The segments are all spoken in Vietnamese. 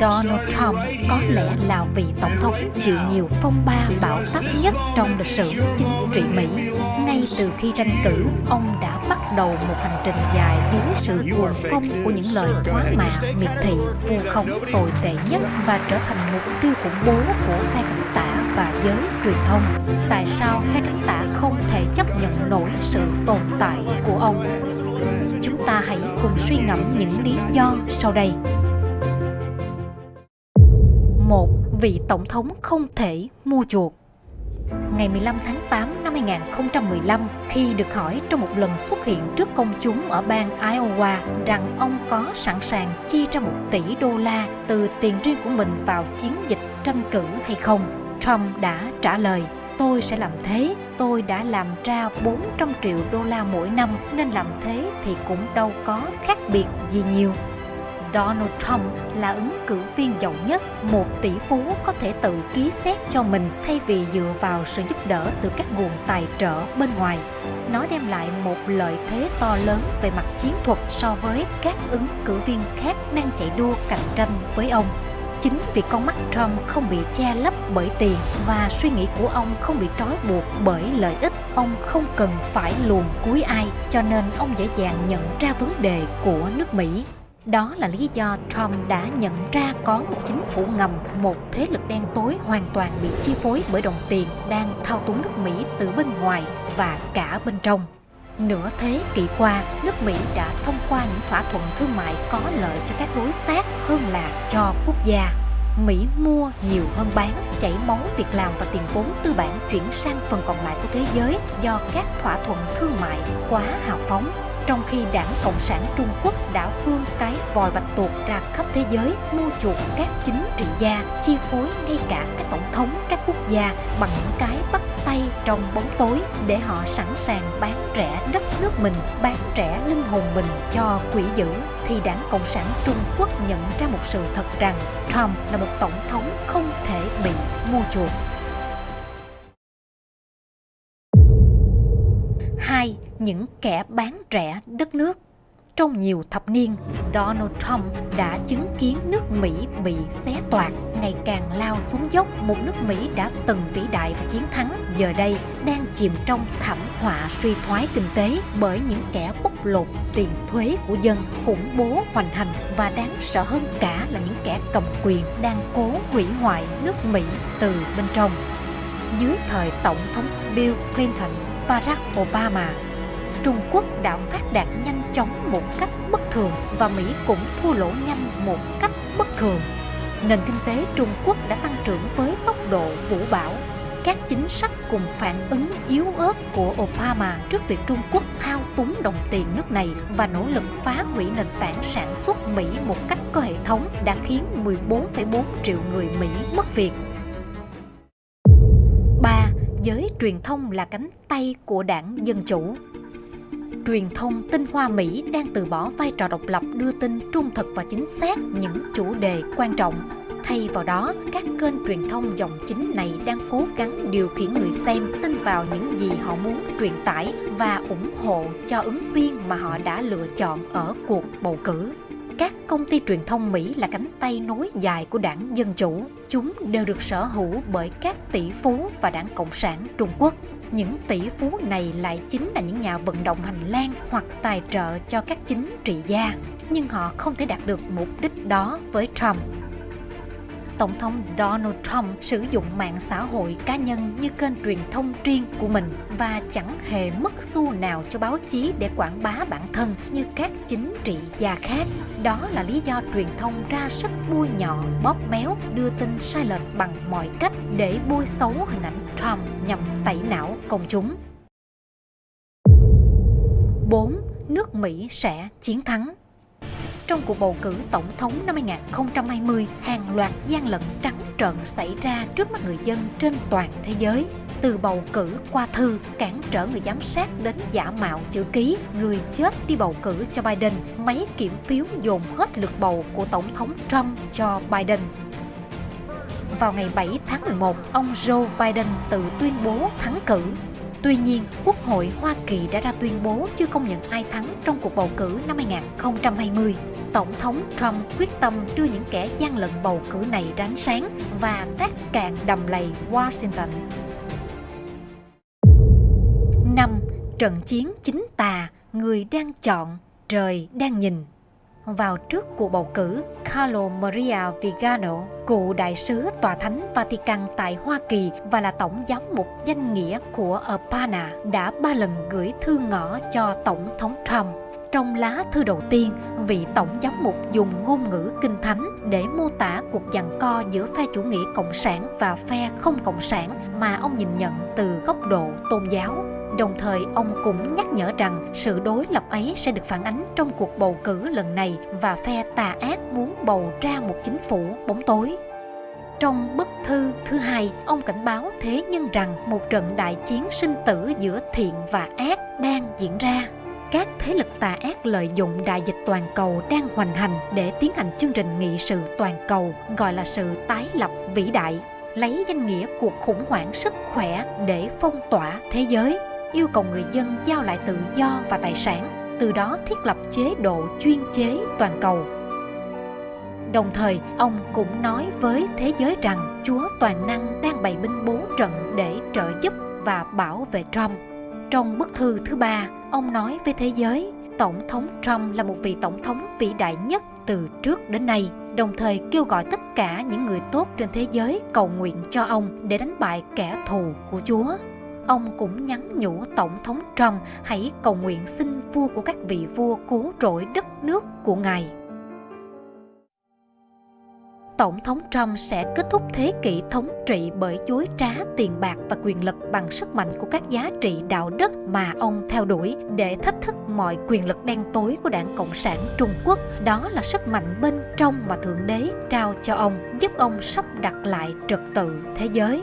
Donald Trump có lẽ là vị tổng thống chịu nhiều phong ba bão táp nhất trong lịch sử chính trị Mỹ. Ngay từ khi tranh cử, ông đã bắt đầu một hành trình dài dưới sự cuồng phong của những lời thoá mạ, miệt thị, vu khống tồi tệ nhất và trở thành mục tiêu khủng bố của phe cánh tả và giới truyền thông. Tại sao phe cánh tả không thể chấp nhận nổi sự tồn tại của ông? Chúng ta hãy cùng suy ngẫm những lý do sau đây một vị tổng thống không thể mua chuộc. Ngày 15 tháng 8 năm 2015, khi được hỏi trong một lần xuất hiện trước công chúng ở bang Iowa rằng ông có sẵn sàng chi ra một tỷ đô la từ tiền riêng của mình vào chiến dịch tranh cử hay không, Trump đã trả lời tôi sẽ làm thế, tôi đã làm ra 400 triệu đô la mỗi năm nên làm thế thì cũng đâu có khác biệt gì nhiều. Donald Trump là ứng cử viên giàu nhất, một tỷ phú có thể tự ký xét cho mình thay vì dựa vào sự giúp đỡ từ các nguồn tài trợ bên ngoài. Nó đem lại một lợi thế to lớn về mặt chiến thuật so với các ứng cử viên khác đang chạy đua cạnh tranh với ông. Chính vì con mắt Trump không bị che lấp bởi tiền và suy nghĩ của ông không bị trói buộc bởi lợi ích, ông không cần phải luồn cuối ai, cho nên ông dễ dàng nhận ra vấn đề của nước Mỹ. Đó là lý do Trump đã nhận ra có một chính phủ ngầm, một thế lực đen tối hoàn toàn bị chi phối bởi đồng tiền đang thao túng nước Mỹ từ bên ngoài và cả bên trong. Nửa thế kỷ qua, nước Mỹ đã thông qua những thỏa thuận thương mại có lợi cho các đối tác hơn là cho quốc gia. Mỹ mua nhiều hơn bán, chảy máu việc làm và tiền vốn tư bản chuyển sang phần còn lại của thế giới do các thỏa thuận thương mại quá hào phóng trong khi đảng Cộng sản Trung Quốc đã vươn cái vòi bạch tuộc ra khắp thế giới, mua chuộc các chính trị gia, chi phối ngay cả các tổng thống các quốc gia bằng những cái bắt tay trong bóng tối để họ sẵn sàng bán rẻ đất nước mình, bán rẻ linh hồn mình cho quỷ dữ, thì đảng Cộng sản Trung Quốc nhận ra một sự thật rằng Trump là một tổng thống không thể bị mua chuộc. Những kẻ bán rẻ đất nước trong nhiều thập niên, Donald Trump đã chứng kiến nước Mỹ bị xé toạc, ngày càng lao xuống dốc. Một nước Mỹ đã từng vĩ đại và chiến thắng, giờ đây đang chìm trong thảm họa suy thoái kinh tế bởi những kẻ bóc lột tiền thuế của dân, khủng bố hoành hành và đáng sợ hơn cả là những kẻ cầm quyền đang cố hủy hoại nước Mỹ từ bên trong. Dưới thời Tổng thống Bill Clinton Barack Obama. Trung Quốc đã phát đạt nhanh chóng một cách bất thường và Mỹ cũng thua lỗ nhanh một cách bất thường. Nền kinh tế Trung Quốc đã tăng trưởng với tốc độ vũ bão. Các chính sách cùng phản ứng yếu ớt của Obama trước việc Trung Quốc thao túng đồng tiền nước này và nỗ lực phá hủy nền tảng sản xuất Mỹ một cách có hệ thống đã khiến 14,4 triệu người Mỹ mất việc giới truyền thông là cánh tay của đảng Dân Chủ. Truyền thông tinh hoa Mỹ đang từ bỏ vai trò độc lập đưa tin trung thực và chính xác những chủ đề quan trọng. Thay vào đó, các kênh truyền thông dòng chính này đang cố gắng điều khiển người xem tin vào những gì họ muốn truyền tải và ủng hộ cho ứng viên mà họ đã lựa chọn ở cuộc bầu cử các công ty truyền thông Mỹ là cánh tay nối dài của đảng Dân Chủ. Chúng đều được sở hữu bởi các tỷ phú và đảng Cộng sản Trung Quốc. Những tỷ phú này lại chính là những nhà vận động hành lang hoặc tài trợ cho các chính trị gia. Nhưng họ không thể đạt được mục đích đó với Trump. Tổng thống Donald Trump sử dụng mạng xã hội cá nhân như kênh truyền thông riêng của mình và chẳng hề mất xu nào cho báo chí để quảng bá bản thân như các chính trị gia khác. Đó là lý do truyền thông ra sức bôi nhọ, bóp méo, đưa tin sai lệch bằng mọi cách để bôi xấu hình ảnh Trump nhằm tẩy não công chúng. 4. Nước Mỹ sẽ chiến thắng trong cuộc bầu cử tổng thống năm 2020, hàng loạt gian lận trắng trợn xảy ra trước mắt người dân trên toàn thế giới. Từ bầu cử qua thư, cản trở người giám sát đến giả mạo chữ ký, người chết đi bầu cử cho Biden, máy kiểm phiếu dồn hết lượt bầu của Tổng thống Trump cho Biden. Vào ngày 7 tháng 11, ông Joe Biden tự tuyên bố thắng cử Tuy nhiên, Quốc hội Hoa Kỳ đã ra tuyên bố chưa công nhận ai thắng trong cuộc bầu cử năm 2020. Tổng thống Trump quyết tâm đưa những kẻ gian lận bầu cử này ra ánh sáng và tác cạn đầm lầy Washington. 5. Trận chiến chính tà, người đang chọn, trời đang nhìn vào trước cuộc bầu cử, Carlo Maria Vigano, cựu đại sứ tòa thánh Vatican tại Hoa Kỳ và là tổng giám mục danh nghĩa của Urbana, đã ba lần gửi thư ngỏ cho Tổng thống Trump. Trong lá thư đầu tiên, vị tổng giám mục dùng ngôn ngữ kinh thánh để mô tả cuộc giằng co giữa phe chủ nghĩa cộng sản và phe không cộng sản mà ông nhìn nhận từ góc độ tôn giáo. Đồng thời, ông cũng nhắc nhở rằng sự đối lập ấy sẽ được phản ánh trong cuộc bầu cử lần này và phe tà ác muốn bầu ra một chính phủ bóng tối. Trong bức thư thứ hai, ông cảnh báo thế nhân rằng một trận đại chiến sinh tử giữa thiện và ác đang diễn ra. Các thế lực tà ác lợi dụng đại dịch toàn cầu đang hoành hành để tiến hành chương trình nghị sự toàn cầu gọi là sự tái lập vĩ đại, lấy danh nghĩa cuộc khủng hoảng sức khỏe để phong tỏa thế giới yêu cầu người dân giao lại tự do và tài sản, từ đó thiết lập chế độ chuyên chế toàn cầu. Đồng thời, ông cũng nói với thế giới rằng Chúa Toàn Năng đang bày binh bố trận để trợ giúp và bảo vệ Trump. Trong bức thư thứ ba, ông nói với thế giới, Tổng thống Trump là một vị tổng thống vĩ đại nhất từ trước đến nay, đồng thời kêu gọi tất cả những người tốt trên thế giới cầu nguyện cho ông để đánh bại kẻ thù của Chúa ông cũng nhắn nhủ Tổng thống Trump hãy cầu nguyện xin vua của các vị vua cứu rỗi đất nước của Ngài. Tổng thống Trump sẽ kết thúc thế kỷ thống trị bởi dối trá tiền bạc và quyền lực bằng sức mạnh của các giá trị đạo đức mà ông theo đuổi để thách thức mọi quyền lực đen tối của đảng Cộng sản Trung Quốc. Đó là sức mạnh bên trong mà Thượng Đế trao cho ông, giúp ông sắp đặt lại trật tự thế giới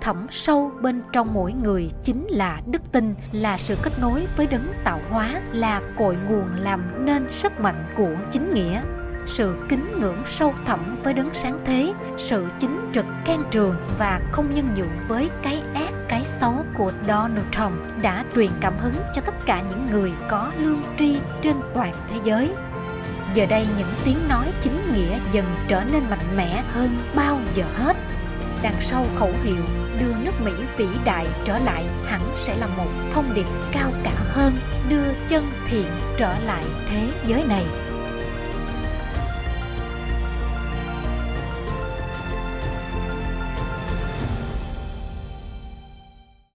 thẳm sâu bên trong mỗi người chính là đức tin, là sự kết nối với đấng tạo hóa, là cội nguồn làm nên sức mạnh của chính nghĩa. Sự kính ngưỡng sâu thẳm với đấng sáng thế, sự chính trực can trường và không nhân nhượng với cái ác, cái xấu của Donald Trump đã truyền cảm hứng cho tất cả những người có lương tri trên toàn thế giới. Giờ đây những tiếng nói chính nghĩa dần trở nên mạnh mẽ hơn bao giờ hết. Đằng sau khẩu hiệu đưa nước Mỹ vĩ đại trở lại hẳn sẽ là một thông điệp cao cả hơn, đưa chân thiện trở lại thế giới này.